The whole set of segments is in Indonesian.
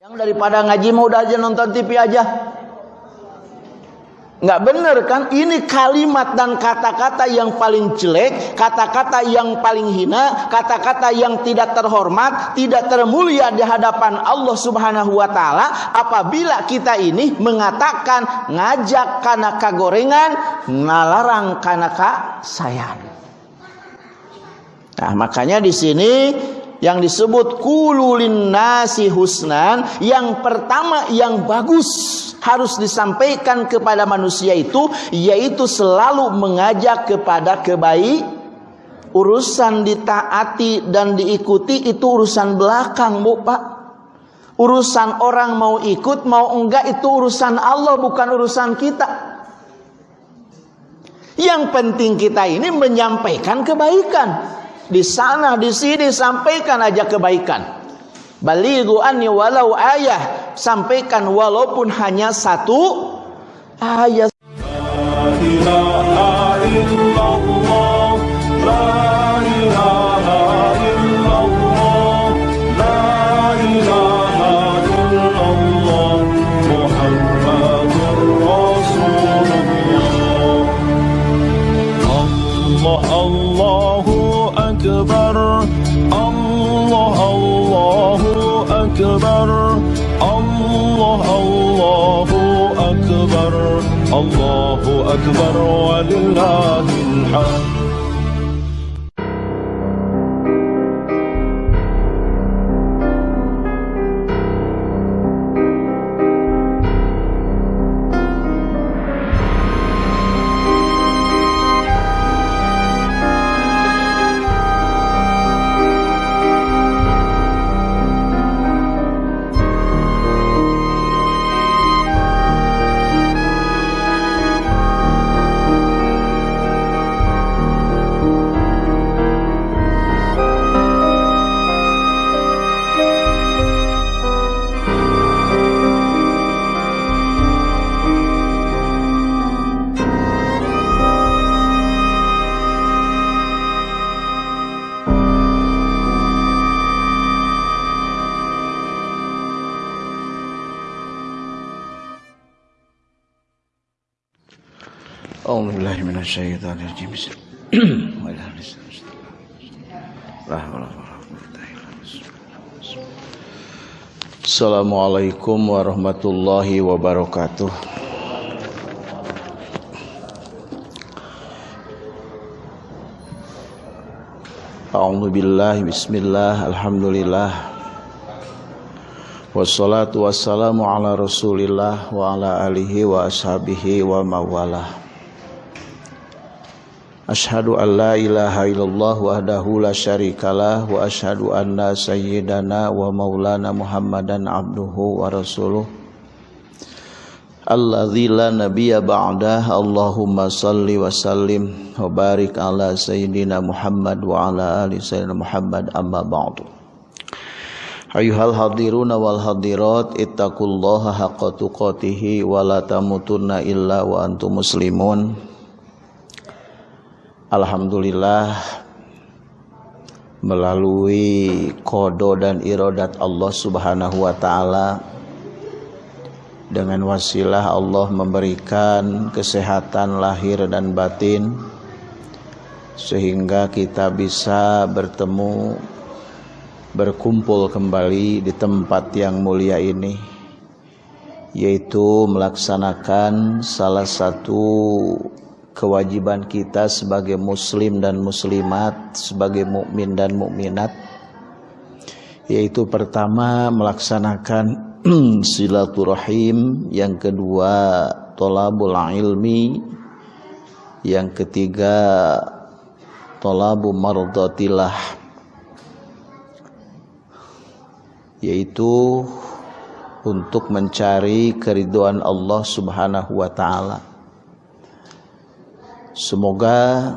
Yang daripada ngaji mau udah aja nonton TV aja. Nggak bener kan? Ini kalimat dan kata-kata yang paling jelek, kata-kata yang paling hina, kata-kata yang tidak terhormat, tidak termulia di hadapan Allah Subhanahu wa taala apabila kita ini mengatakan ngajak karena kagorengan, ngalarang karena kasayan. Nah, makanya di sini yang disebut kululin nasi husnan yang pertama yang bagus harus disampaikan kepada manusia itu yaitu selalu mengajak kepada kebaik urusan ditaati dan diikuti itu urusan belakang Bu Pak. Urusan orang mau ikut mau enggak itu urusan Allah bukan urusan kita. Yang penting kita ini menyampaikan kebaikan di sana di sini sampaikan aja kebaikan. Balighu anni walau ayah, sampaikan walaupun hanya satu ayat. الله أكبر ولله الحمد. Assalamualaikum warahmatullahi wabarakatuh. A'udzu billahi bismillah alhamdulillah. Wassalatu wassalamu ala rasulillah wa ala alihi wa ashabihi wa mawalah Ashhadu an la ilaha illallah wahdahu la syarikalah wa ashhadu anna sayyidana wa maulana Muhammadan abduhu wa rasuluh. Alladzi la nabiyya ba'dah Allahumma salli wa sallim wa barik ala sayyidina Muhammad wa ala ali sayyidina Muhammad amma ba'du. Ayuhal hadiruna wal hadirat ittaqullaha haqqa tuqatih wa la tamutunna illa wa antum muslimun Alhamdulillah melalui kodo dan irodat Allah subhanahu wa ta'ala dengan wasilah Allah memberikan kesehatan lahir dan batin sehingga kita bisa bertemu berkumpul kembali di tempat yang mulia ini yaitu melaksanakan salah satu kewajiban kita sebagai muslim dan muslimat, sebagai mukmin dan mukminat yaitu pertama melaksanakan silaturahim, yang kedua tolabul ilmi, yang ketiga tolabu mardatillah yaitu untuk mencari keriduan Allah Subhanahu wa taala Semoga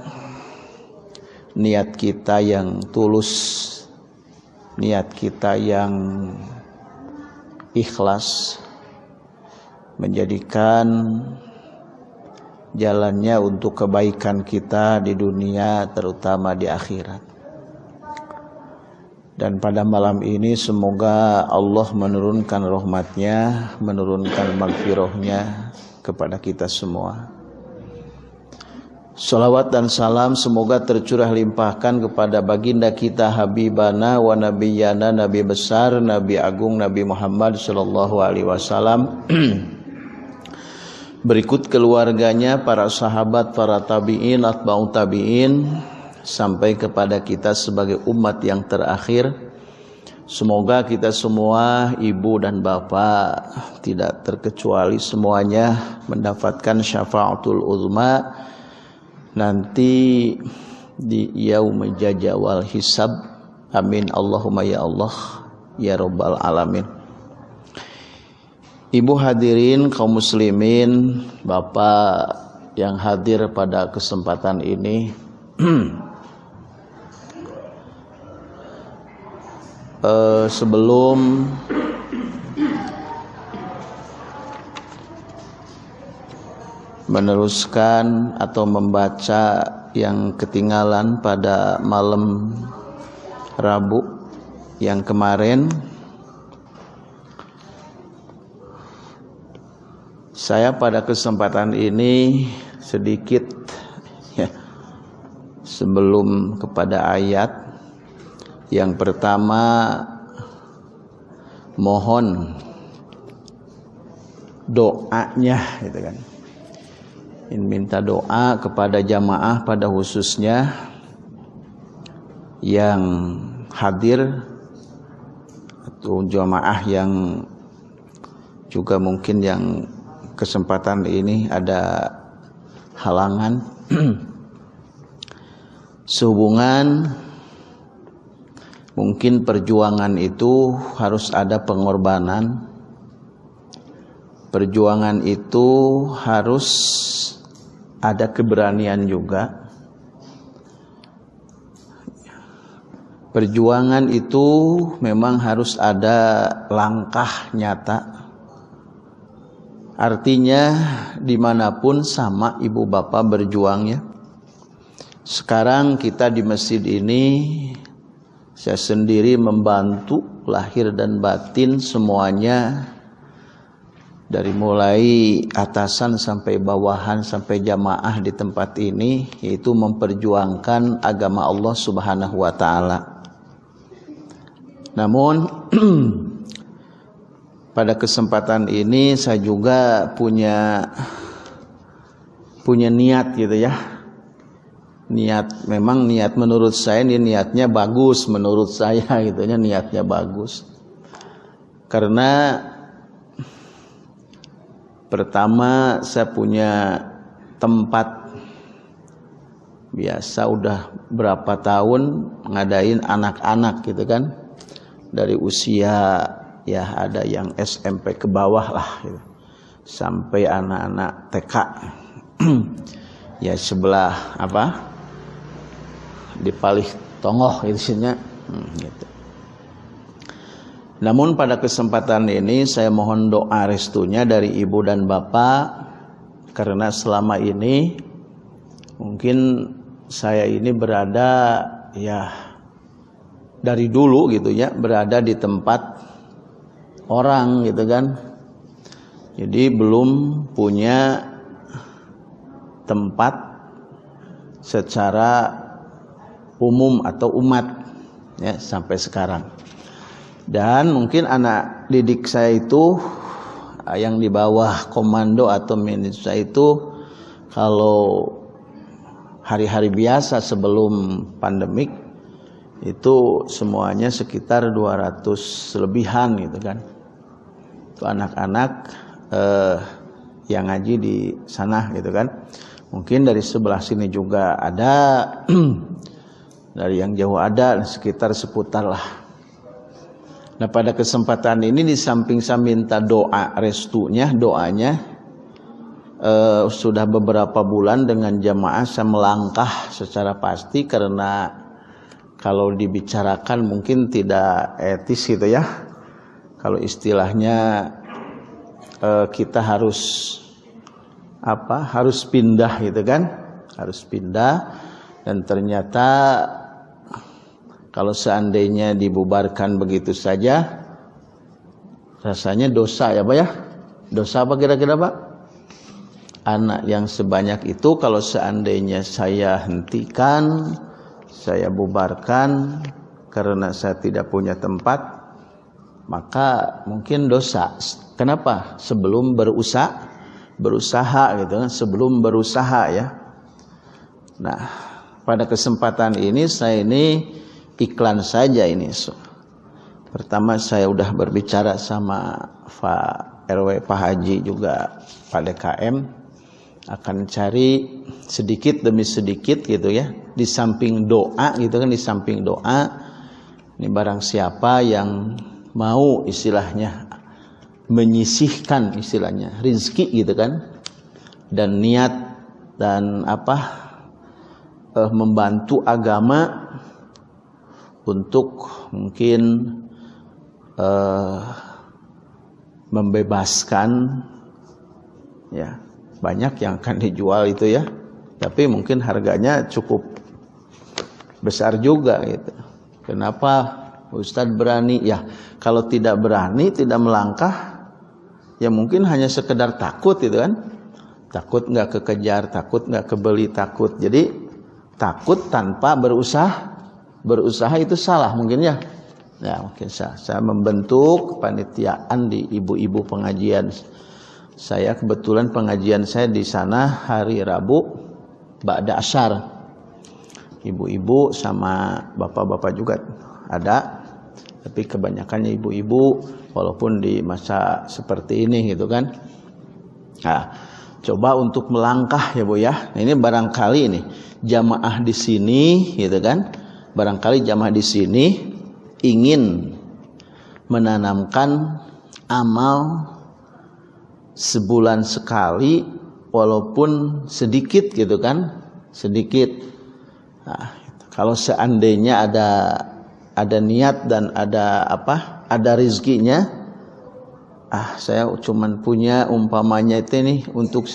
niat kita yang tulus, niat kita yang ikhlas menjadikan jalannya untuk kebaikan kita di dunia terutama di akhirat. Dan pada malam ini semoga Allah menurunkan rahmatnya, menurunkan magfirahnya kepada kita semua. Salawat dan salam semoga tercurah limpahkan kepada baginda kita Habibana wa Nabiyana Nabi besar Nabi agung Nabi Muhammad sallallahu alaihi wasallam berikut keluarganya para sahabat para tabiin atba'ut tabiin sampai kepada kita sebagai umat yang terakhir. Semoga kita semua, ibu dan bapak, tidak terkecuali semuanya mendapatkan syafaatul uzma nanti di yaum jajawal hisab. Amin Allahumma ya Allah ya rabbal alamin. Ibu hadirin kaum muslimin, Bapak yang hadir pada kesempatan ini uh, sebelum meneruskan atau membaca yang ketinggalan pada malam Rabu yang kemarin saya pada kesempatan ini sedikit ya sebelum kepada ayat yang pertama mohon doanya gitu kan. Minta doa kepada jamaah pada khususnya yang hadir atau jamaah yang juga mungkin yang kesempatan ini ada halangan sehubungan Mungkin perjuangan itu harus ada pengorbanan. Perjuangan itu harus ada keberanian juga. Perjuangan itu memang harus ada langkah nyata. Artinya di mana pun sama ibu bapak berjuangnya. Sekarang kita di masjid ini saya sendiri membantu lahir dan batin semuanya dari mulai atasan sampai bawahan sampai jamaah di tempat ini yaitu memperjuangkan agama Allah Subhanahu wa taala. Namun pada kesempatan ini saya juga punya punya niat gitu ya niat memang niat menurut saya ini niatnya bagus menurut saya gitu ya niatnya bagus karena pertama saya punya tempat biasa udah berapa tahun ngadain anak-anak gitu kan dari usia ya ada yang SMP ke bawah lah gitu. sampai anak-anak TK ya sebelah apa di palih tongoh isinya hmm, gitu. Namun pada kesempatan ini saya mohon doa restunya dari ibu dan bapak karena selama ini mungkin saya ini berada ya dari dulu gitu ya berada di tempat orang gitu kan. Jadi belum punya tempat secara umum atau umat ya sampai sekarang. Dan mungkin anak didik saya itu ah, yang di bawah komando atau manajer saya itu kalau hari-hari biasa sebelum pandemik itu semuanya sekitar 200 lebihan gitu kan. Itu anak-anak eh, yang ngaji di sana gitu kan. Mungkin dari sebelah sini juga ada dari yang jauh ada sekitar seputar lah nah pada kesempatan ini di samping saya minta doa restunya doanya eh, sudah beberapa bulan dengan jamaah saya melangkah secara pasti karena kalau dibicarakan mungkin tidak etis gitu ya. Kalau istilahnya eh, kita harus apa harus pindah gitu kan. Harus pindah dan ternyata kalau seandainya dibubarkan begitu saja rasanya dosa ya Pak ya? Dosa apa kira-kira Pak? Anak yang sebanyak itu kalau seandainya saya hentikan saya bubarkan karena saya tidak punya tempat maka mungkin dosa. Kenapa? Sebelum berusaha berusaha gitu kan sebelum berusaha ya. Nah pada kesempatan ini saya ini iklan saja ini. Pertama saya udah berbicara sama Pak RW Pak Haji juga Pak DKM akan cari sedikit demi sedikit gitu ya. Di samping doa gitu kan di samping doa. Ini barang siapa yang mau istilahnya menyisihkan istilahnya rizki gitu kan. Dan niat dan apa eh, membantu agama untuk mungkin uh, membebaskan ya banyak yang akan dijual itu ya. Tapi mungkin harganya cukup besar juga gitu. Kenapa Ustadz berani? Ya kalau tidak berani tidak melangkah ya mungkin hanya sekedar takut itu kan. Takut nggak kekejar takut nggak kebeli takut. Jadi takut tanpa berusaha berusaha itu salah mungkin ya Ya, mungkin saya, saya membentuk panitiaan di ibu-ibu pengajian. Saya kebetulan pengajian saya di sana hari Rabu Ba'da Asyar. Ibu-ibu sama bapak-bapak juga ada. Tapi kebanyakannya ibu-ibu walaupun di masa seperti ini gitu kan. Nah, coba untuk melangkah ya Bu ya. Nah, ini barangkali ini jamaah di sini gitu kan. Barangkali jamaah di sini ingin menanamkan amal sebulan sekali walaupun sedikit gitu kan? Sedikit. Nah, kalau seandainya ada ada niat dan ada apa? Ada rizkinya ah saya cuman punya umpamanya itu nih untuk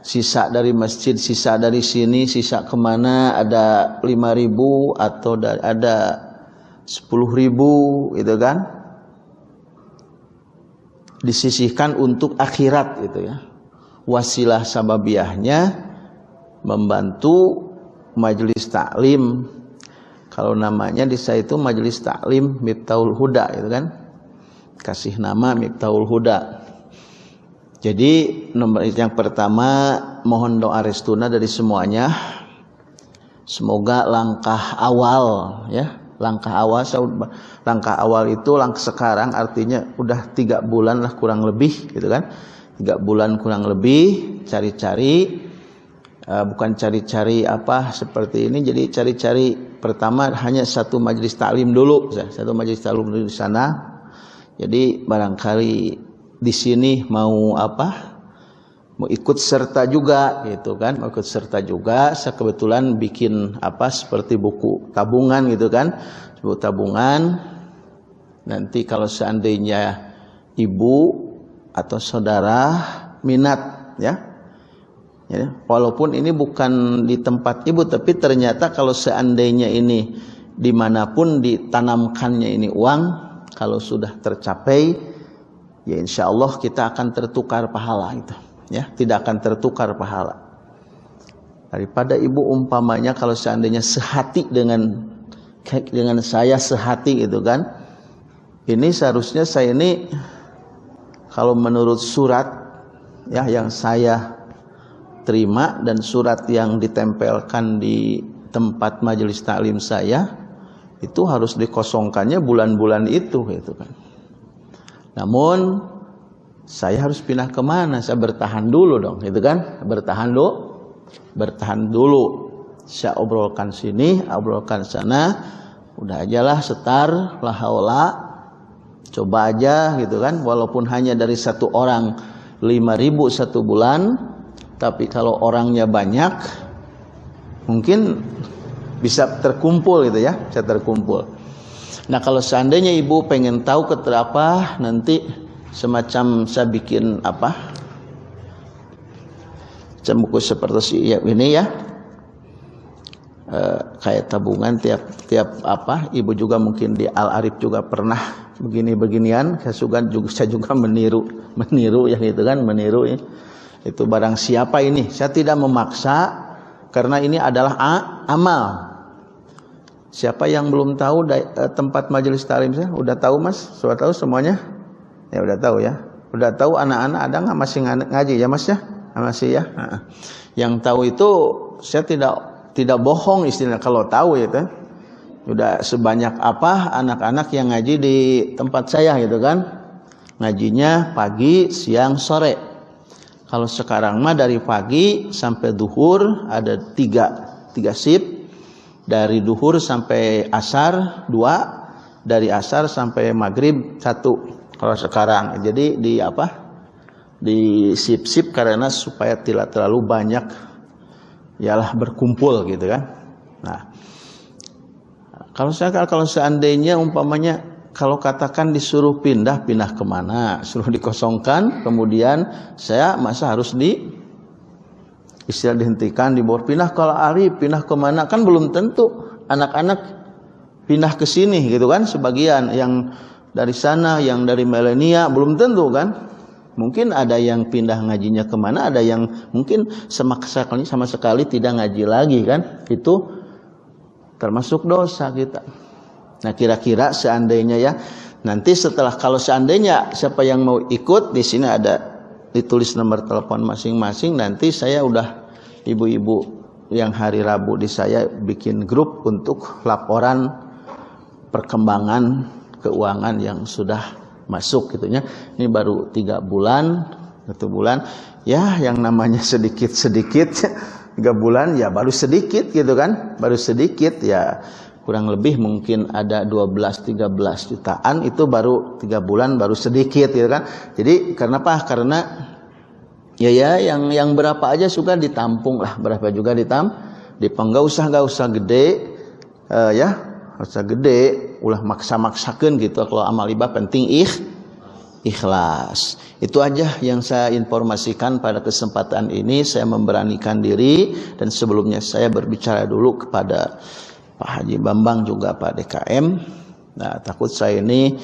sisa dari masjid sisa dari sini sisa ke mana? Ada lima ribu atau ada sepuluh ribu gitu kan? Disisihkan untuk akhirat gitu ya. Wasilah sababiahnya membantu majelis taklim. Kalau namanya di saya itu majelis taklim Miftahul Huda gitu kan? Kasih nama Miftahul Huda jadi nomor yang pertama mohon doa restuna dari semuanya. Semoga langkah awal ya langkah awal langkah awal itu langkah sekarang artinya udah tiga bulan lah kurang lebih gitu kan? Tiga bulan kurang lebih cari-cari uh, bukan cari-cari apa seperti ini jadi cari-cari pertama hanya satu majelis taklim dulu satu majelis taklim dulu di sana. Jadi barangkali di sini mau apa? Mau ikut serta juga gitu kan? Mau ikut serta juga saya kebetulan bikin apa seperti buku tabungan gitu kan? Buku tabungan. Nanti kalau seandainya ibu atau saudara minat ya. Ya walaupun ini bukan di tempat ibu tapi ternyata kalau seandainya ini di mana pun ditanamkannya ini uang kalau sudah tercapai ya insya Allah kita akan tertukar pahala itu ya. Tidak akan tertukar pahala. Daripada ibu umpamanya kalau seandainya sehati dengan dengan saya sehati itu kan ini seharusnya saya ini kalau menurut surat ya yang saya terima dan surat yang ditempelkan di tempat majelis taklim saya itu harus dikosongkannya bulan-bulan itu gitu kan namun saya harus pindah ke mana? Saya bertahan dulu dong, gitu kan? Bertahan dulu, bertahan dulu. Saya obrolkan sini, obrolkan sana. Udah aja lah setar, lahaula. Coba aja gitu kan, walaupun hanya dari satu orang lima ribu satu bulan, tapi kalau orangnya banyak, mungkin bisa terkumpul gitu ya, bisa terkumpul. Nah kalau seandainya ibu pengen tahu keterapa nanti semacam saya bikin apa? Macam buku seperti ini ya. Eh, kayak tabungan tiap tiap apa ibu juga mungkin di Al Arif juga pernah begini beginian saya juga juga saya juga meniru meniru yang itu kan meniru ya. itu barang siapa ini? Saya tidak memaksa karena ini adalah a, amal siapa yang belum tahu eh, tempat majelis talim saya? Udah tahu mas? Sudah tahu semuanya? Ya udah tahu ya. Udah tahu anak-anak ada nggak masih ngaji ya mas ya? Masih ya? Yang tahu itu saya tidak tidak bohong istilah kalau tahu ya kan udah sebanyak apa anak-anak yang ngaji di tempat saya gitu kan? Ngajinya pagi siang sore. Kalau sekarang mah dari pagi sampai duhur ada tiga tiga sip dari duhur sampai asar dua. Dari asar sampai maghrib satu. Kalau sekarang. Jadi di apa? Di sip-sip karena supaya tidak terlalu banyak ialah berkumpul gitu kan. Nah, kalau saya kalau seandainya umpamanya kalau katakan disuruh pindah pindah ke mana, suruh dikosongkan, kemudian saya masa harus di istilah dihentikan dibawa pindah kalau Ari pindah ke mana kan belum tentu anak-anak pindah ke sini gitu kan sebagian yang dari sana yang dari milenia belum tentu kan Mungkin ada yang pindah ngajinya ke mana, ada yang mungkin sekali, sama sekali tidak ngaji lagi kan. Itu termasuk dosa kita. Nah kira-kira seandainya ya, nanti setelah kalau seandainya siapa yang mau ikut, di sini ada ditulis nomor telepon masing-masing, nanti saya udah ibu-ibu yang hari Rabu di saya bikin grup untuk laporan perkembangan keuangan yang sudah masuk gitunya ini baru tiga bulan satu bulan. Ya yang namanya sedikit sedikit tiga bulan ya baru sedikit gitu kan baru sedikit ya kurang lebih mungkin ada 12-13 jutaan itu baru tiga bulan baru sedikit gitu kan? Jadi karena apa? Karena ya ya yang yang berapa aja suka ditampung lah. Berapa juga ditam dipang nggak usah nggak usah gede uh, ya usah gede. Ulah maksa-maksakan gitu kalau amal ibadah penting ikh ikhlas. Itu aja yang saya informasikan pada kesempatan ini. Saya memberanikan diri dan sebelumnya saya berbicara dulu kepada Pak Haji Bambang juga Pak DKM nah takut saya ini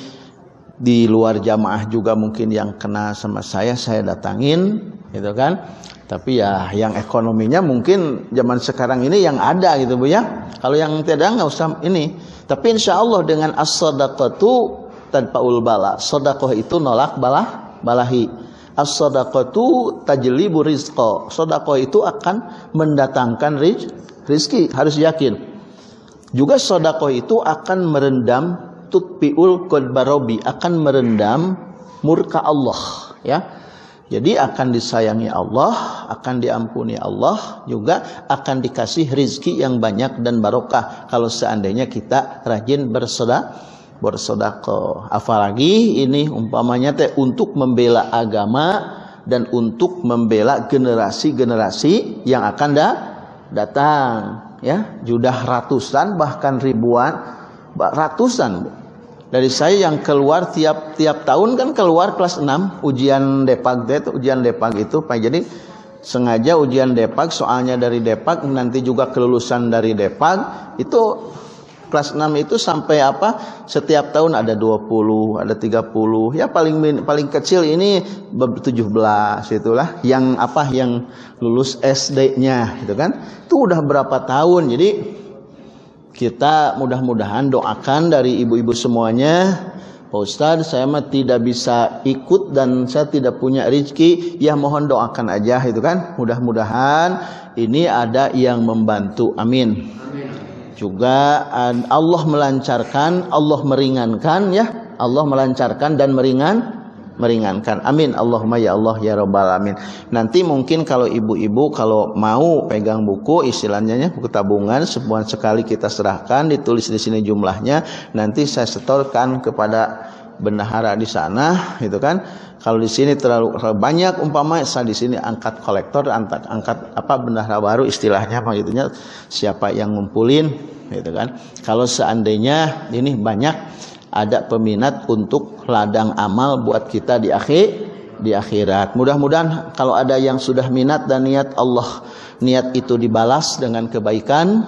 di luar jamaah juga mungkin yang kena sama saya saya datangin gitu kan tapi ya yang ekonominya mungkin zaman sekarang ini yang ada gitu Bu ya kalau yang tidak nggak usah ini tapi insya Allah dengan as-sadaqatu tanpaul bala. Sedekah itu nolak balah balahi. As-sadaqatu tajlibu rizqa. Sedekah itu akan mendatangkan riz, rizki, harus yakin. Juga sedekah itu akan merendam tutpiul qadbarobi, akan merendam murka Allah, ya. Jadi akan disayangi Allah, akan diampuni Allah, juga akan dikasih rizki yang banyak dan barokah kalau seandainya kita rajin bersedekah bersodako. Apalagi ini umpamanya teh untuk membela agama dan untuk membela generasi-generasi yang akan da datang ya sudah ratusan bahkan ribuan ratusan dari saya yang keluar tiap tiap tahun kan keluar kelas 6 ujian Depag itu ujian Depag itu Pak. Jadi sengaja ujian Depag soalnya dari Depag nanti juga kelulusan dari Depag itu kelas 6 itu sampai apa? Setiap tahun ada 20 ada 30 ya paling paling kecil ini 17 itulah yang apa? Yang lulus SD-nya gitu kan? Itu udah berapa tahun? Jadi kita mudah-mudahan doakan dari ibu-ibu semuanya Pak Ustadz saya mah tidak bisa ikut dan saya tidak punya rezeki. Ya mohon doakan aja itu kan? Mudah-mudahan ini ada yang membantu. Amin, juga Allah melancarkan Allah meringankan ya Allah melancarkan dan meringan meringankan. Amin. Allahumma ya Allah ya rabbal alamin. Nanti mungkin kalau ibu-ibu kalau mau pegang buku istilahnya ya, buku tabungan sebulan sekali kita serahkan ditulis di sini jumlahnya nanti saya setorkan kepada bendahara di sana gitu kan kalau di sini terlalu, banyak umpama saya di sini angkat kolektor angkat angkat apa bendahara baru istilahnya gitunya siapa yang ngumpulin gitu kan kalau seandainya ini banyak ada peminat untuk ladang amal buat kita di akhir di akhirat. Mudah-mudahan kalau ada yang sudah minat dan niat Allah niat itu dibalas dengan kebaikan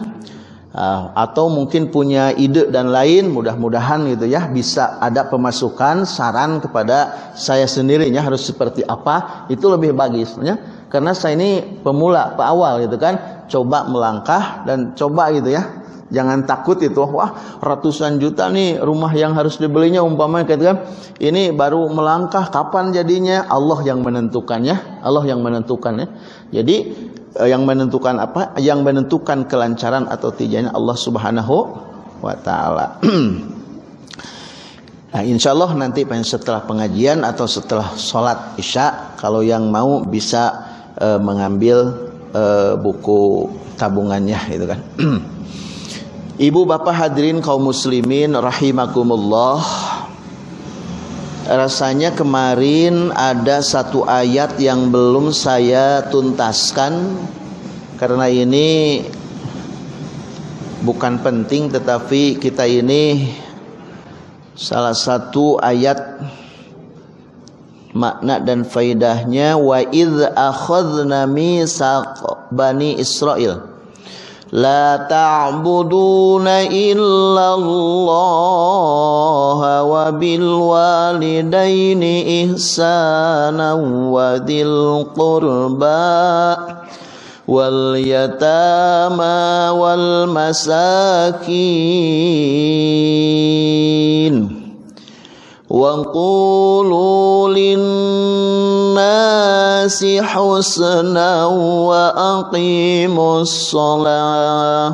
Uh, atau mungkin punya ide dan lain mudah-mudahan gitu ya bisa ada pemasukan saran kepada saya sendirinya harus seperti apa itu lebih bagus ya. Karena saya ini pemula awal gitu kan coba melangkah dan coba gitu ya. Jangan takut itu wah ratusan juta nih rumah yang harus dibelinya umpamanya gitu kan. Ini baru melangkah kapan jadinya? Allah yang menentukannya Allah yang menentukannya jadi yang menentukan apa? Yang menentukan kelancaran atau tidaknya Allah Subhanahu wa taala. nah, insyaallah nanti setelah pengajian atau setelah sholat Isya kalau yang mau bisa uh, mengambil uh, buku tabungannya gitu kan. Ibu bapak hadirin kaum muslimin rahimakumullah rasanya kemarin ada satu ayat yang belum saya tuntaskan. Karena ini bukan penting tetapi kita ini salah satu ayat makna dan faidahnya wa idz akhadna misaq bani Israel لا تعبدون إلا الله وبالوالدين إحسانا وذي القربى واليتامى والمساكين وقولوا للناس حسنا وأقيموا الصلاة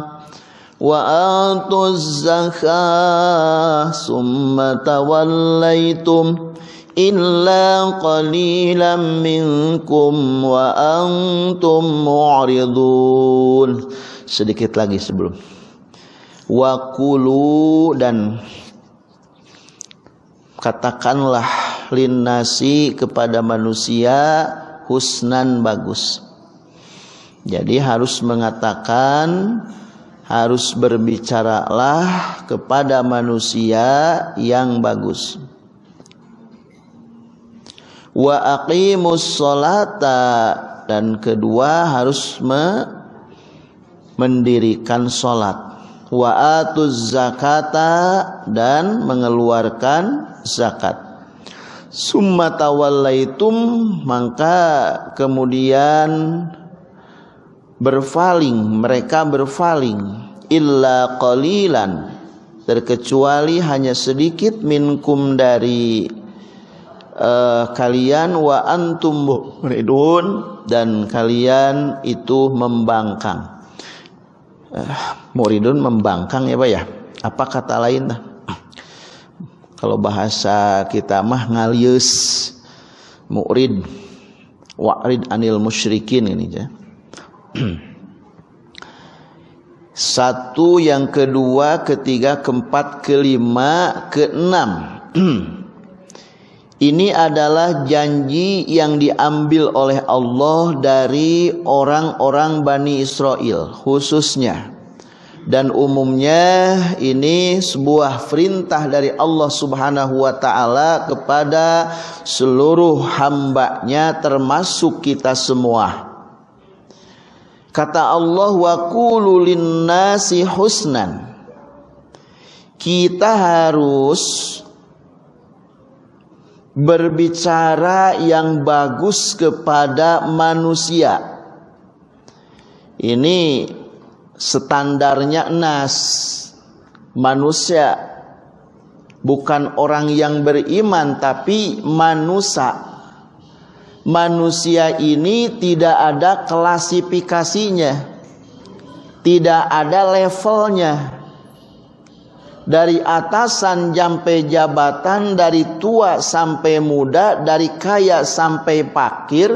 وآتوا الزكاة ثم توليتم إلا قليلا منكم وأنتم معرضون sedikit lagi sebelum wakulu dan katakanlah linnasi kepada manusia husnan bagus. Jadi harus mengatakan harus berbicaralah kepada manusia yang bagus. Wa aqimus salata dan kedua harus me mendirikan salat wa atuz zakata dan mengeluarkan zakat summa tawallaitum maka kemudian berpaling mereka berpaling illa qalilan terkecuali hanya sedikit minkum dari uh, kalian wa antum muridun dan kalian itu membangkang. Uh, muridun membangkang ya Pak ya? Apa kata lain kalau bahasa kita mah ngalius. Murid. Wa'rid anil musyrikin ini ya satu yang kedua ketiga keempat kelima keenam. Ini adalah janji yang diambil oleh Allah dari orang-orang Bani Israel khususnya. Dan umumnya ini sebuah perintah dari Allah Subhanahu wa taala kepada seluruh hambanya termasuk kita semua. Kata Allah wa qulu nasi husnan. Kita harus berbicara yang bagus kepada manusia. Ini standarnya nas manusia bukan orang yang beriman tapi manusia. Manusia ini tidak ada klasifikasinya. Tidak ada levelnya dari atasan sampai jabatan, dari tua sampai muda, dari kaya sampai pakir,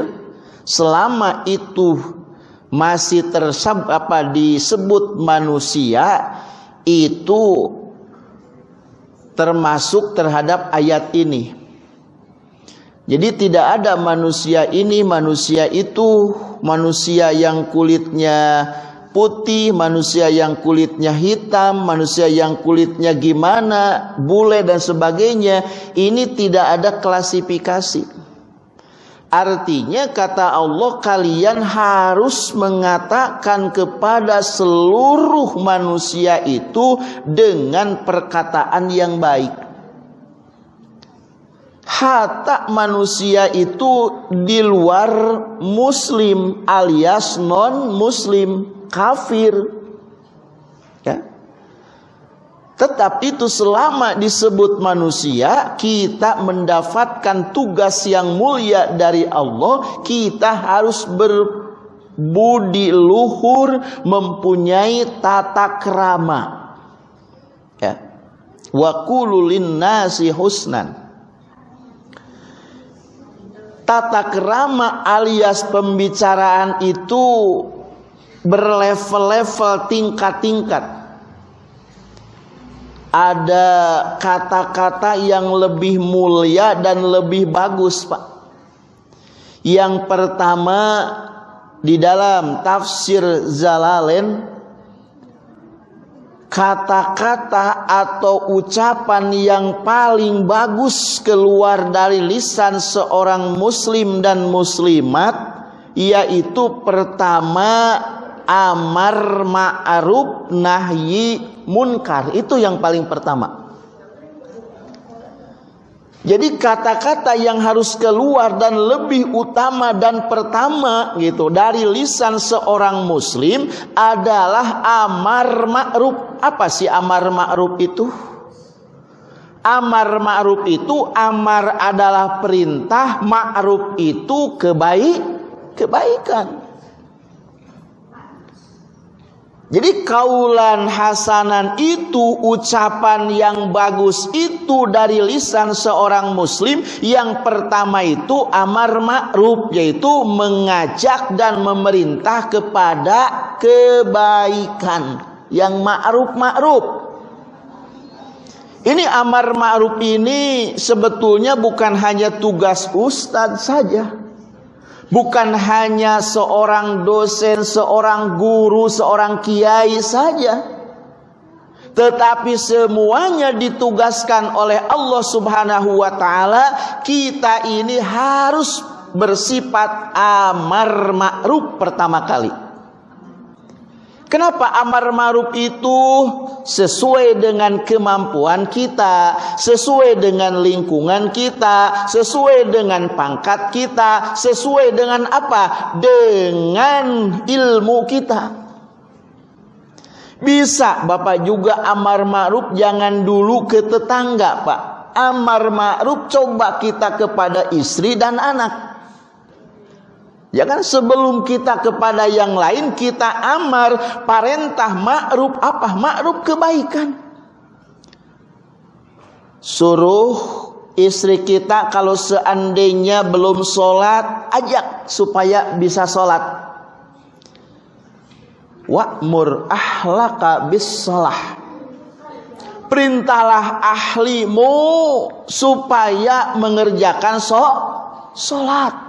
selama itu masih tersab apa disebut manusia itu termasuk terhadap ayat ini. Jadi tidak ada manusia ini, manusia itu, manusia yang kulitnya putih, manusia yang kulitnya hitam, manusia yang kulitnya gimana, bule dan sebagainya. Ini tidak ada klasifikasi. Artinya kata Allah kalian harus mengatakan kepada seluruh manusia itu dengan perkataan yang baik. Hatta manusia itu di luar muslim alias non muslim kafir Tetapi itu selama disebut manusia, kita mendapatkan tugas yang mulia dari Allah, kita harus berbudi luhur, mempunyai tata kerama. Ya. Wa nasi husnan. Tata kerama alias pembicaraan itu berlevel-level tingkat-tingkat ada kata-kata yang lebih mulia dan lebih bagus, Pak. Yang pertama di dalam tafsir Zalalen kata-kata atau ucapan yang paling bagus keluar dari lisan seorang muslim dan muslimat yaitu pertama amar ma'ruf nahyi munkar itu yang paling pertama. Jadi kata-kata yang harus keluar dan lebih utama dan pertama gitu dari lisan seorang muslim adalah amar ma'ruf. Apa sih amar ma'ruf itu? Amar ma'ruf itu amar adalah perintah, ma'ruf itu kebaik kebaikan. Jadi kaulan hasanan itu ucapan yang bagus itu dari lisan seorang muslim yang pertama itu amar ma'ruf yaitu mengajak dan memerintah kepada kebaikan yang ma'ruf ma'ruf. Ini amar ma'ruf ini sebetulnya bukan hanya tugas ustadz saja. Bukan hanya seorang dosen, seorang guru, seorang kiai saja. Tetapi semuanya ditugaskan oleh Allah Subhanahu wa taala, kita ini harus bersifat amar ma'ruf pertama kali. Kenapa amar ma'ruf itu sesuai dengan kemampuan kita, sesuai dengan lingkungan kita, sesuai dengan pangkat kita, sesuai dengan apa? Dengan ilmu kita. Bisa Bapak juga amar ma'ruf jangan dulu ke tetangga, Pak. Amar ma'ruf coba kita kepada istri dan anak. Ya kan sebelum kita kepada yang lain kita amar parentah ma'ruf apa? Ma'ruf kebaikan. Suruh istri kita kalau seandainya belum sholat ajak supaya bisa sholat. Wa'mur ahlaka bis sholah. Perintahlah ahlimu supaya mengerjakan sholat.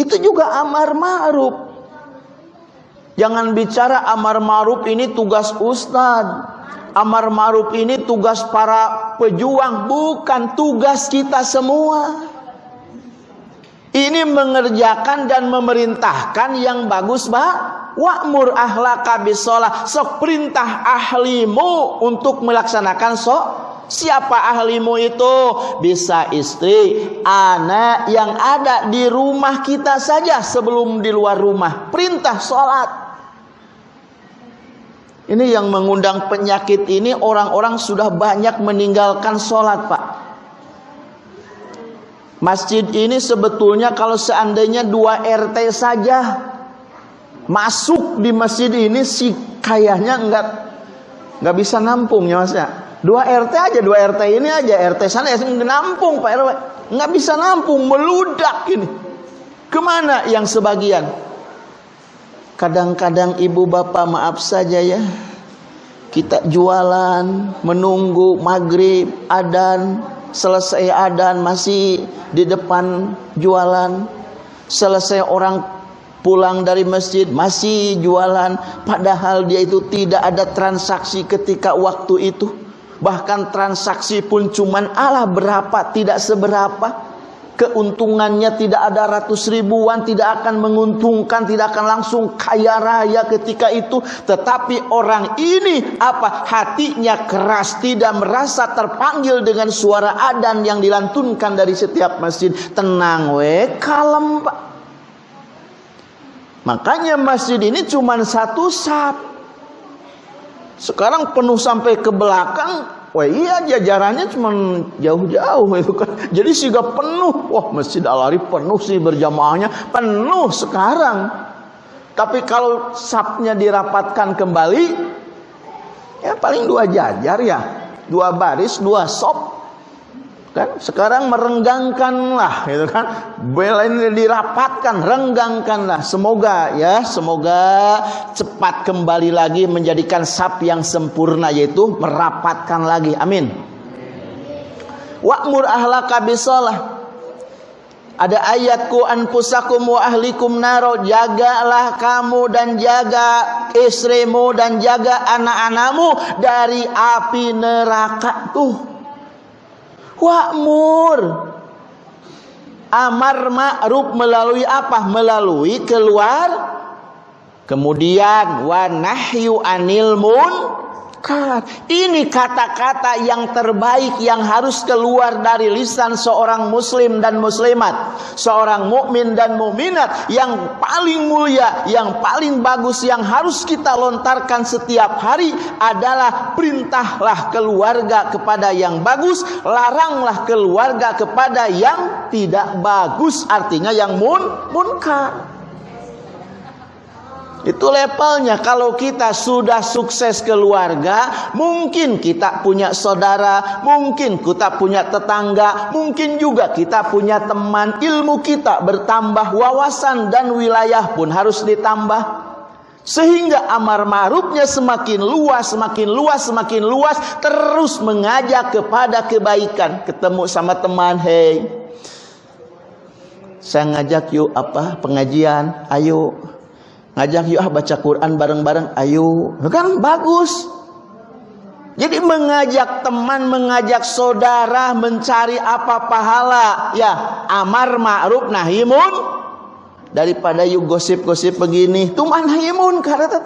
Itu juga amar ma'ruf. Jangan bicara amar ma'ruf ini tugas ustad. Amar ma'ruf ini tugas para pejuang, bukan tugas kita semua. Ini mengerjakan dan memerintahkan yang bagus, Pak. Wa'mur ahlaka bisolah. Sok perintah ahlimu untuk melaksanakan sok Siapa ahlimu itu? Bisa istri, anak yang ada di rumah kita saja sebelum di luar rumah. Perintah sholat. Ini yang mengundang penyakit ini orang-orang sudah banyak meninggalkan sholat pak. Masjid ini sebetulnya kalau seandainya dua RT saja masuk di masjid ini sih kayaknya nggak nggak bisa nampung ya mas ya. Dua RT aja, dua RT ini aja, RT sana ya nampung Pak RW. Nggak bisa nampung, meludak ini. Ke mana yang sebagian? Kadang-kadang ibu bapak maaf saja ya. Kita jualan, menunggu maghrib, adan, selesai adan masih di depan jualan. Selesai orang pulang dari masjid masih jualan padahal dia itu tidak ada transaksi ketika waktu itu bahkan transaksi pun cuman Allah berapa tidak seberapa keuntungannya tidak ada ratus ribuan, tidak akan menguntungkan, tidak akan langsung kaya raya ketika itu. Tetapi orang ini apa? Hatinya keras, tidak merasa terpanggil dengan suara adan yang dilantunkan dari setiap masjid. Tenang we, kalem. Makanya masjid ini cuma satu sap. Sekarang penuh sampai ke belakang, Wah iya jajarannya cuma jauh-jauh itu kan. Jadi sehingga penuh. Wah Masjid Al penuh sih berjamaahnya. Penuh sekarang. Tapi kalau sapnya dirapatkan kembali. Ya paling dua jajar ya. Dua baris, dua sop kan? Sekarang merenggangkanlah gitu kan? Bela ini dirapatkan renggangkanlah. Semoga ya semoga cepat kembali lagi menjadikan sap yang sempurna yaitu merapatkan lagi. Amin. Wa'mur ahlaka bisalah. Ada ayatku anfusakum wa ahlikum naro jagalah kamu dan jaga istrimu dan jaga anak-anakmu dari api neraka tuh Wa'mur. Amar ma'ruf melalui apa? Melalui keluar. Kemudian wa nahyu anil mun munkar. Ini kata-kata yang terbaik yang harus keluar dari lisan seorang muslim dan muslimat, seorang mukmin dan mukminat yang paling mulia, yang paling bagus yang harus kita lontarkan setiap hari adalah perintahlah keluarga kepada yang bagus, laranglah keluarga kepada yang tidak bagus, artinya yang mun munkar. Itu levelnya kalau kita sudah sukses keluarga, mungkin kita punya saudara, mungkin kita punya tetangga, mungkin juga kita punya teman, ilmu kita bertambah, wawasan dan wilayah pun harus ditambah. Sehingga amar ma'rufnya semakin luas, semakin luas, semakin luas, terus mengajak kepada kebaikan. Ketemu sama teman, hey, saya ngajak yuk apa pengajian, ayo ngajak yuk ah baca Quran bareng-bareng. Ayo. Kan bagus. Jadi mengajak teman mengajak saudara mencari apa pahala. Ya amar ma'ruf nahimun daripada yuk gosip-gosip begini tuh mana himun karena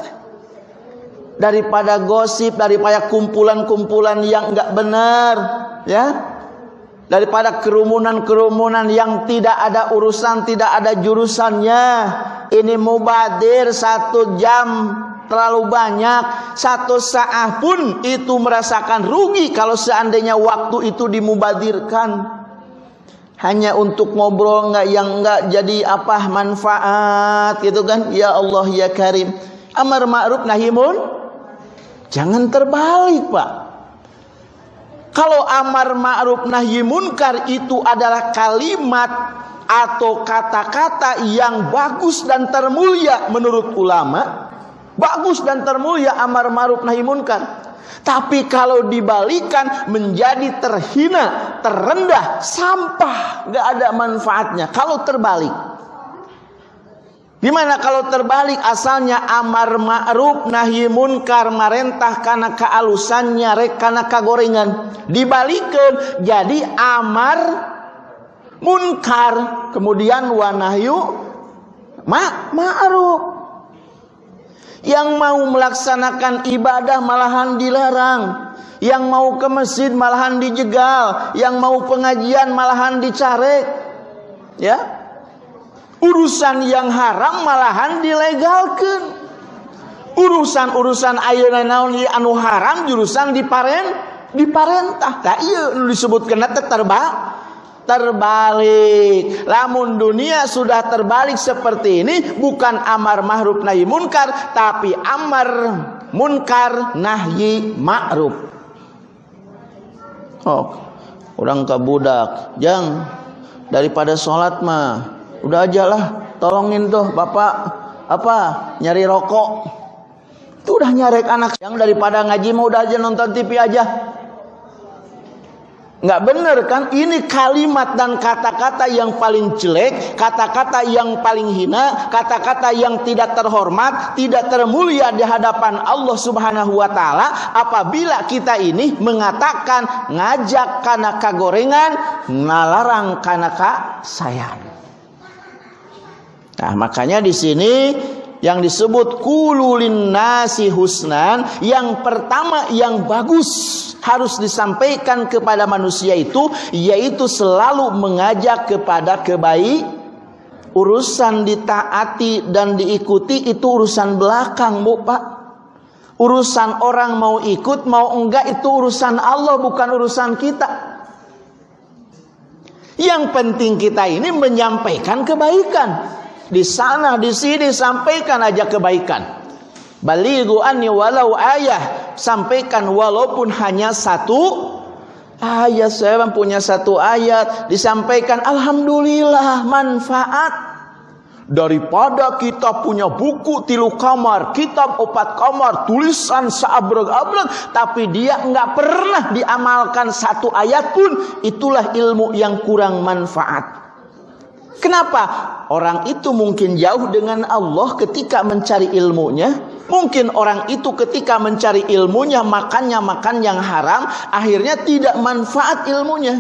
daripada gosip daripada kumpulan-kumpulan yang enggak benar ya daripada kerumunan-kerumunan yang tidak ada urusan, tidak ada jurusannya. Ini mubadir satu jam terlalu banyak, satu saat pun itu merasakan rugi kalau seandainya waktu itu dimubadirkan. Hanya untuk ngobrol nggak yang nggak jadi apa manfaat gitu kan? Ya Allah ya Karim. Amar ma'ruf nahimun jangan terbalik, Pak. Kalau amar ma'ruf nahi munkar itu adalah kalimat atau kata-kata yang bagus dan termulia menurut ulama. Bagus dan termulia amar ma'ruf nahi munkar. Tapi kalau dibalikan menjadi terhina, terendah, sampah, gak ada manfaatnya. Kalau terbalik. Gimana kalau terbalik asalnya amar ma'ruf nahi munkar marentah karena kealusannya rek karena kagorengan dibalikan jadi amar munkar. Kemudian wanahyu ma ma'ruf. Yang mau melaksanakan ibadah malahan dilarang. Yang mau ke masjid malahan dijegal. Yang mau pengajian malahan dicarek ya urusan yang haram malahan dilegalkan. Urusan-urusan ayeuna naon anu haram jurusan diparen diparentah. Tak iya disebutkan terba terbalik. Lamun dunia sudah terbalik seperti ini bukan amar mahruf nahi munkar tapi amar munkar nahyi ma'ruf. Oh orang ke budak jang daripada sholat mah Udah aja lah, tolongin tuh bapak apa nyari rokok. Itu udah nyarek anak yang daripada ngaji mau udah aja nonton TV aja. Nggak benar kan? Ini kalimat dan kata-kata yang paling jelek, kata-kata yang paling hina, kata-kata yang tidak terhormat, tidak termulia di hadapan Allah Subhanahu wa taala apabila kita ini mengatakan ngajak karena kagorengan, ngalarang karena sayang. Nah, makanya di sini yang disebut kululin nasi husnan yang pertama yang bagus harus disampaikan kepada manusia itu yaitu selalu mengajak kepada kebaik urusan ditaati dan diikuti itu urusan belakang Bu Pak. Urusan orang mau ikut mau enggak itu urusan Allah bukan urusan kita. Yang penting kita ini menyampaikan kebaikan di sana di sini sampaikan aja kebaikan. Balighu anni walau ayah, sampaikan walaupun hanya satu ayat. Saya punya satu ayat disampaikan alhamdulillah manfaat daripada kita punya buku tilu kamar, kitab opat kamar, tulisan seabrek-abrek, tapi dia nggak pernah diamalkan satu ayat pun, itulah ilmu yang kurang manfaat. Kenapa? Orang itu mungkin jauh dengan Allah ketika mencari ilmunya. Mungkin orang itu ketika mencari ilmunya makannya makan yang haram, akhirnya tidak manfaat ilmunya.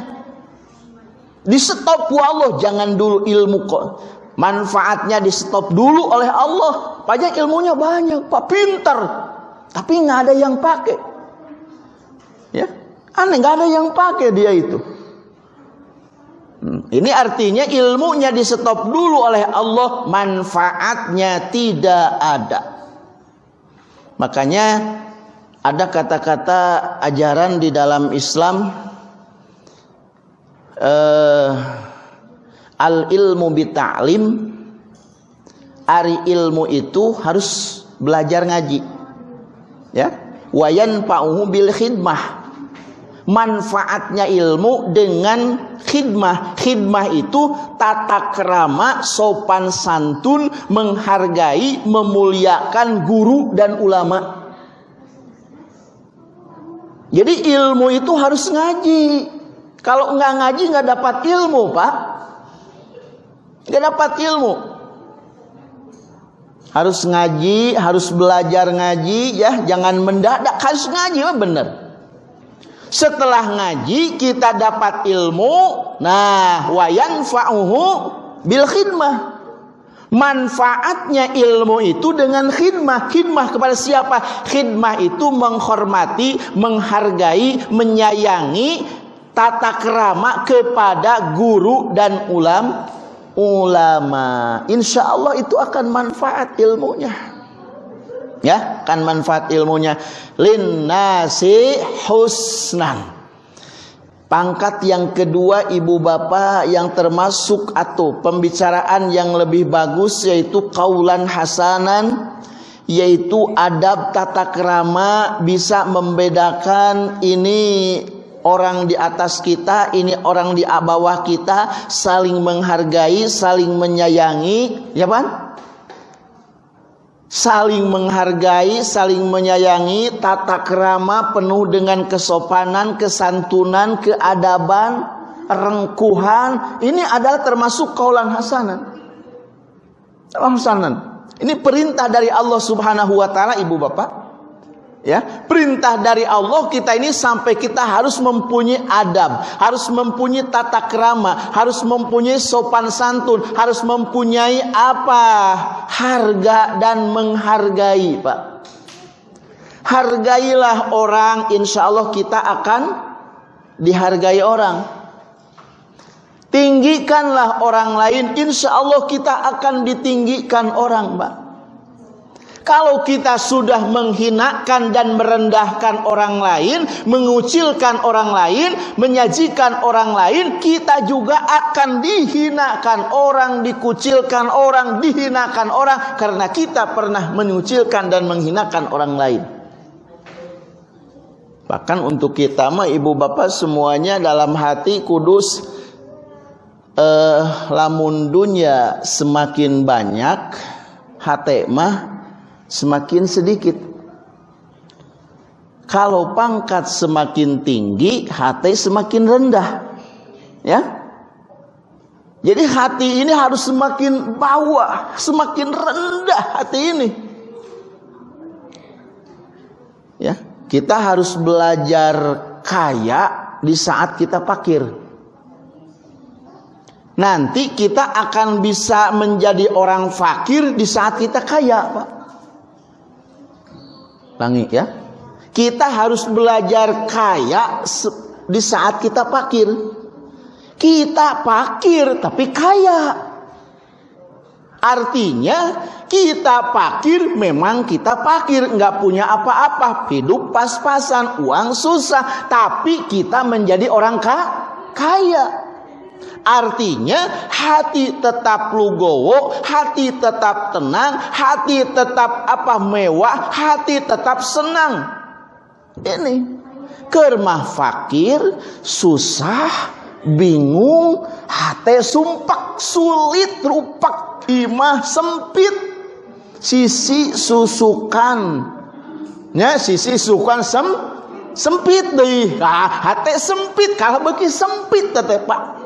Di stop Allah, jangan dulu ilmu kok. Manfaatnya di stop dulu oleh Allah. Pajak ilmunya banyak, Pak pinter. Tapi nggak ada yang pakai. Ya, aneh nggak ada yang pakai dia itu. Ini artinya ilmunya di stop dulu oleh Allah, manfaatnya tidak ada. Makanya ada kata-kata ajaran di dalam Islam uh, al ilmu bita'lim ari ilmu itu harus belajar ngaji ya wayan pa'uhu bil khidmah manfaatnya ilmu dengan khidmah. Khidmah itu tata kerama, sopan santun, menghargai, memuliakan guru dan ulama. Jadi ilmu itu harus ngaji. Kalau nggak ngaji nggak dapat ilmu, Pak. Nggak dapat ilmu. Harus ngaji, harus belajar ngaji, ya. Jangan mendadak, harus ngaji, benar. Setelah ngaji kita dapat ilmu, nah wayan fa'uhu bil khidmah. Manfaatnya ilmu itu dengan khidmah. Khidmah kepada siapa? Khidmah itu menghormati, menghargai, menyayangi tata kerama kepada guru dan ulam ulama. Insya Allah itu akan manfaat ilmunya ya kan manfaat ilmunya. Linnasi husnan. Pangkat yang kedua ibu bapak yang termasuk atau pembicaraan yang lebih bagus yaitu kaulan hasanan yaitu adab tata kerama bisa membedakan ini orang di atas kita, ini orang di bawah kita, saling menghargai, saling menyayangi, ya kan? Saling menghargai, saling menyayangi, tata kerama penuh dengan kesopanan, kesantunan, keadaban, rengkuhan. Ini adalah termasuk kaulan hasanan. Hasanan. Ini perintah dari Allah Subhanahu wa taala Ibu Bapak ya perintah dari Allah kita ini sampai kita harus mempunyai adab harus mempunyai tata kerama harus mempunyai sopan santun harus mempunyai apa? Harga dan menghargai Pak. Hargailah orang insya Allah kita akan dihargai orang. Tinggikanlah orang lain insya Allah kita akan ditinggikan orang Pak kalau kita sudah menghinakan dan merendahkan orang lain, mengucilkan orang lain, menyajikan orang lain, kita juga akan dihinakan orang, dikucilkan orang, dihinakan orang karena kita pernah mengucilkan dan menghinakan orang lain. Bahkan untuk kita mah ibu bapak semuanya dalam hati kudus eh, lamun dunia semakin banyak hati mah semakin sedikit. Kalau pangkat semakin tinggi, hati semakin rendah. Ya. Jadi hati ini harus semakin bawah, semakin rendah hati ini. Ya, kita harus belajar kaya di saat kita pakir. Nanti kita akan bisa menjadi orang fakir di saat kita kaya, Pak. Bangi ya. Kita harus belajar kaya di saat kita pakir. Kita pakir tapi kaya. Artinya kita pakir memang kita pakir nggak punya apa-apa hidup pas-pasan uang susah tapi kita menjadi orang kaya Artinya hati tetap lugowo, hati tetap tenang, hati tetap apa mewah, hati tetap senang. Ini kermah fakir, susah, bingung, hati sumpak, sulit, rupak, imah sempit, sisi susukan. Ya, sisi susukan sem sempit deh. Nah, hati sempit kalau bagi sempit teteh Pak.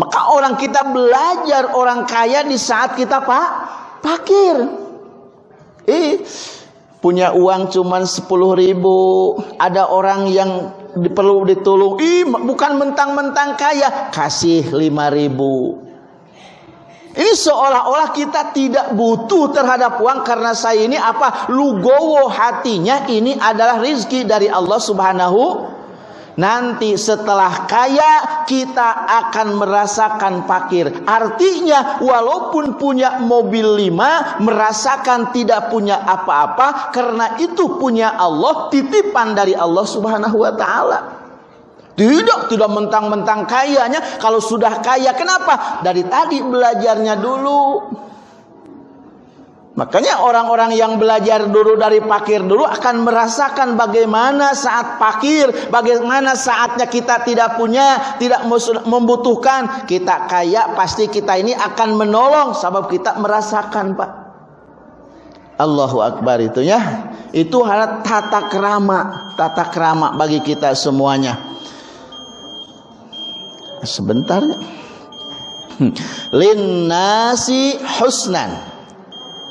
Maka orang kita belajar orang kaya di saat kita pak pakir. Eh, punya uang cuma sepuluh ribu. Ada orang yang perlu ditolong. Ih, bukan mentang-mentang kaya. Kasih lima ribu. Ini seolah-olah kita tidak butuh terhadap uang karena saya ini apa? Lugowo hatinya ini adalah rizki dari Allah Subhanahu Nanti setelah kaya kita akan merasakan fakir. Artinya walaupun punya mobil lima merasakan tidak punya apa-apa karena itu punya Allah titipan dari Allah Subhanahu wa taala. Tidak, tidak mentang-mentang kayanya. Kalau sudah kaya, kenapa? Dari tadi belajarnya dulu. Makanya orang-orang yang belajar dulu dari pakir dulu akan merasakan bagaimana saat pakir, bagaimana saatnya kita tidak punya, tidak membutuhkan. Kita kaya pasti kita ini akan menolong sebab kita merasakan, Pak. Allahu Akbar itu ya. Itu hal tata kerama, tata kerama bagi kita semuanya. Sebentar. Linnasi husnan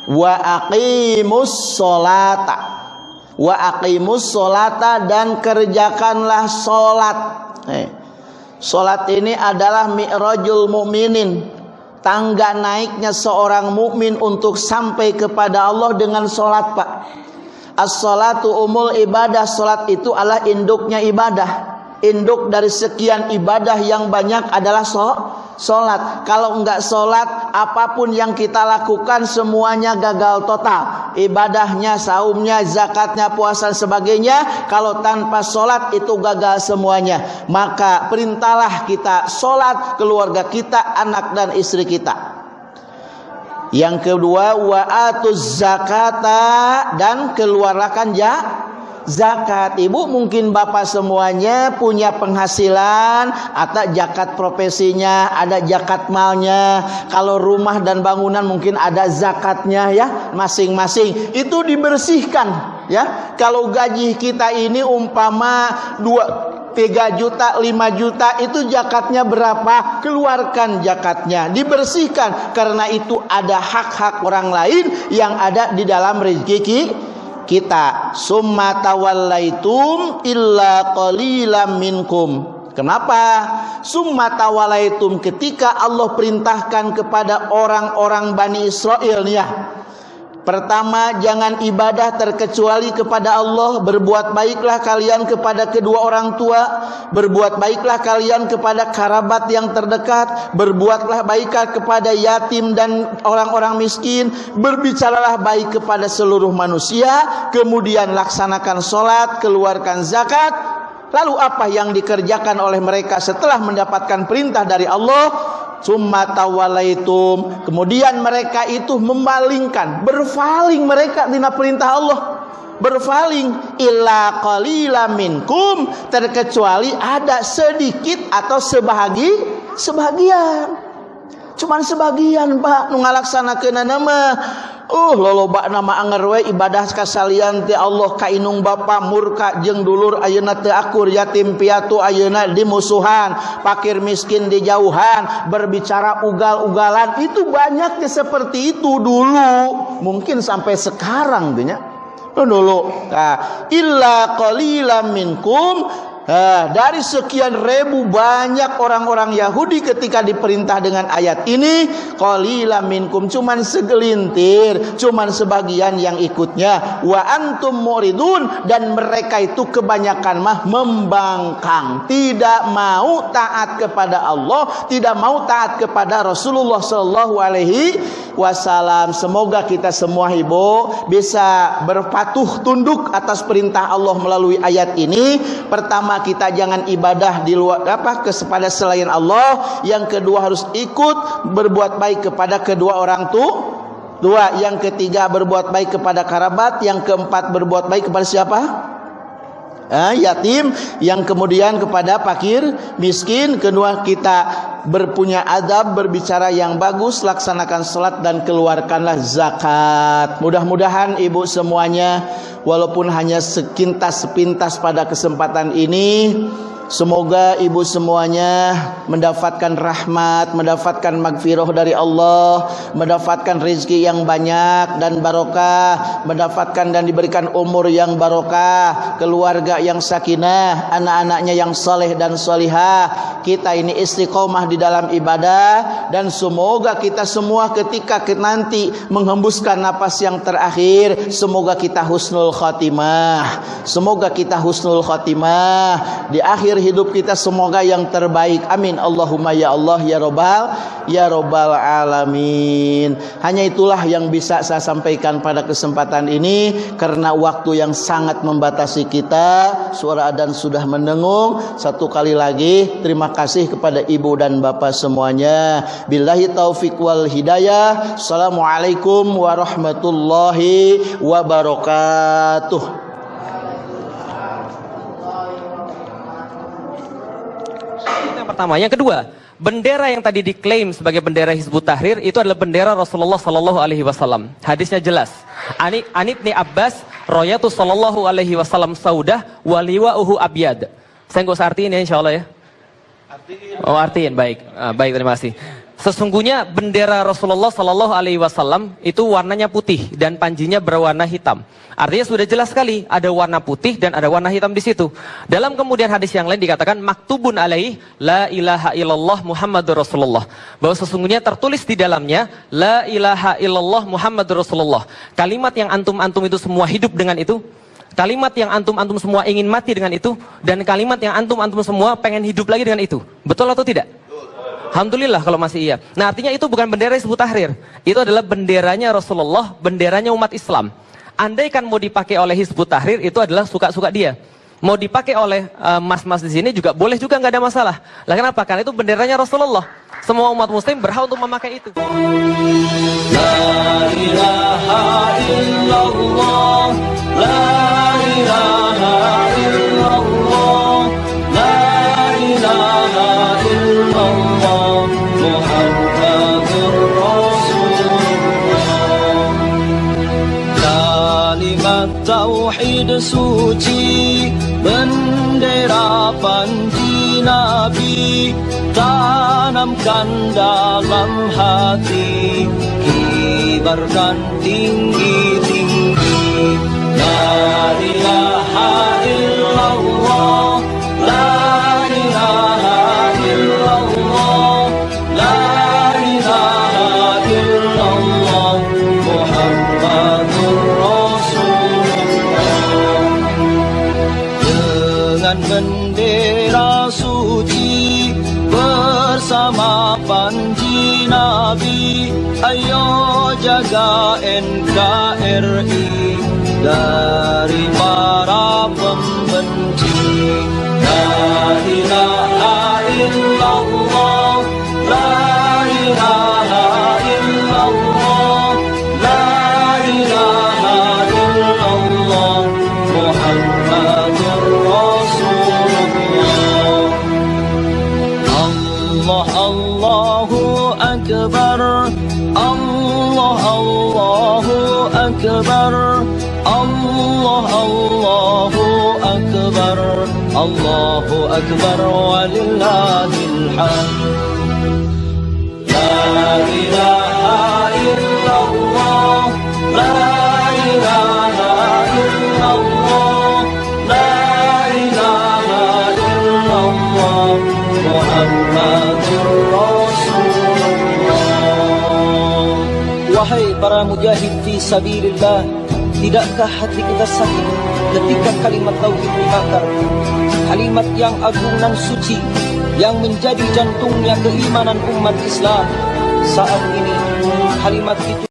wa aqimus solata wa aqimus dan kerjakanlah solat eh, ini adalah mi'rajul mu'minin. Tangga naiknya seorang mukmin untuk sampai kepada Allah dengan solat pak. As-salatu umul ibadah. Solat itu adalah induknya ibadah. Induk dari sekian ibadah yang banyak adalah so, solat. Kalau enggak solat, apa pun yang kita lakukan semuanya gagal total. Ibadahnya, saumnya, zakatnya, puasa sebagainya. Kalau tanpa solat itu gagal semuanya. Maka perintahlah kita solat keluarga kita, anak dan istri kita. Yang kedua wa atuz zakata dan keluarkan ya zakat. Ibu mungkin bapak semuanya punya penghasilan, atau zakat profesinya, ada zakat malnya. Kalau rumah dan bangunan mungkin ada zakatnya ya, masing-masing. Itu dibersihkan ya. Kalau gaji kita ini umpama dua 3 juta, 5 juta itu zakatnya berapa? Keluarkan zakatnya, dibersihkan karena itu ada hak-hak orang lain yang ada di dalam rezeki kita. Summa tawallaitum illa qalilam minkum. Kenapa? Summa tawallaitum ketika Allah perintahkan kepada orang-orang Bani Israel ya Pertama, jangan ibadah terkecuali kepada Allah. Berbuat baiklah kalian kepada kedua orang tua. Berbuat baiklah kalian kepada kerabat yang terdekat. Berbuatlah baiklah kepada yatim dan orang-orang miskin. Berbicaralah baik kepada seluruh manusia. Kemudian laksanakan sholat, keluarkan zakat. Lalu apa yang dikerjakan oleh mereka setelah mendapatkan perintah dari Allah? Summa tawalaitum. Kemudian mereka itu memalingkan berpaling mereka dina perintah Allah. Berpaling illa qalila minkum terkecuali ada sedikit atau sebahagi sebagian. Cuman sebagian Pak nu ngalaksanakeunana nama Uh loloba nama anger we ibadah kasalian ti Allah ka inung bapa murka jeung dulur ayeuna teu akur yatim piatu ayeuna dimusuhan fakir miskin dijauhan berbicara ugal-ugalan itu banyaknya seperti itu dulu. Mungkin sampai sekarang nya dulu nah, illa qalilam minkum Nah, dari sekian ribu banyak orang-orang Yahudi ketika diperintah dengan ayat ini, qalila minkum cuman segelintir, cuman sebagian yang ikutnya. Wa antum muridun dan mereka itu kebanyakan mah membangkang, tidak mau taat kepada Allah, tidak mau taat kepada Rasulullah sallallahu alaihi wasallam. Semoga kita semua ibu bisa berpatuh tunduk atas perintah Allah melalui ayat ini. Pertama kita jangan ibadah di luar apa kepada selain Allah. Yang kedua harus ikut berbuat baik kepada kedua orang tua. Dua, yang ketiga berbuat baik kepada kerabat, yang keempat berbuat baik kepada siapa? Eh, yatim, yang kemudian kepada fakir, miskin, kedua kita berpunya adab, berbicara yang bagus, laksanakan salat dan keluarkanlah zakat. Mudah-mudahan ibu semuanya walaupun hanya sekintas sepintas pada kesempatan ini Semoga ibu semuanya mendapatkan rahmat, mendapatkan magfirah dari Allah, mendapatkan rezeki yang banyak dan barokah, mendapatkan dan diberikan umur yang barokah, keluarga yang sakinah, anak-anaknya yang soleh dan solihah. Kita ini istiqomah di dalam ibadah dan semoga kita semua ketika nanti menghembuskan napas yang terakhir, semoga kita husnul khatimah. Semoga kita husnul khatimah di akhir hidup kita semoga yang terbaik. Amin. Allahumma ya Allah ya Robbal ya Robbal alamin. Hanya itulah yang bisa saya sampaikan pada kesempatan ini karena waktu yang sangat membatasi kita. Suara adan sudah mendengung. Satu kali lagi terima kasih kepada ibu dan bapak semuanya. Billahi taufik wal hidayah. Assalamualaikum warahmatullahi wabarakatuh. Pertama. Yang kedua, bendera yang tadi diklaim sebagai bendera Hizbut Tahrir itu adalah bendera Rasulullah Sallallahu Alaihi Wasallam. Hadisnya jelas. Ani Anibni Abbas, Royatu Sallallahu Alaihi Wasallam Saudah, waliwa uhu abiyad. Saya nggak usah artiin ya, insya Allah ya. Oh artiin, baik, ah, baik terima kasih. Sesungguhnya bendera Rasulullah Sallallahu Alaihi Wasallam itu warnanya putih dan panjinya berwarna hitam. Artinya sudah jelas sekali ada warna putih dan ada warna hitam di situ. Dalam kemudian hadis yang lain dikatakan maktubun alaih la ilaha illallah Muhammadur Rasulullah. Bahwa sesungguhnya tertulis di dalamnya la ilaha illallah Muhammadur Rasulullah. Kalimat yang antum-antum itu semua hidup dengan itu. Kalimat yang antum-antum semua ingin mati dengan itu dan kalimat yang antum-antum semua pengen hidup lagi dengan itu. Betul atau tidak? Alhamdulillah kalau masih iya. Nah artinya itu bukan bendera Hizbut Tahrir. Itu adalah benderanya Rasulullah, benderanya umat Islam. Andai kan mau dipakai oleh Hizbut Tahrir itu adalah suka-suka dia. Mau dipakai oleh eh, mas-mas uh, di sini juga boleh juga nggak ada masalah. Lah kenapa? Karena itu benderanya Rasulullah. Semua umat muslim berhak untuk memakai itu. La ilaha illallah, la ilaha illallah, suci bendera panji nabi tanamkan dalam hati kibarkan tinggi-tinggi la ilaha illallah dari أكبر ولله الحمد. لا إله إلا الله لا إله إلا الله لا إله إلا الله محمد رسول الله. Wahai para mujahid fi sabilillah Tidakkah hati kita sakit ketika kalimat tauhid dibakar? Kalimat yang agung dan suci Yang menjadi jantungnya keimanan umat Islam. Saat ini kalimat itu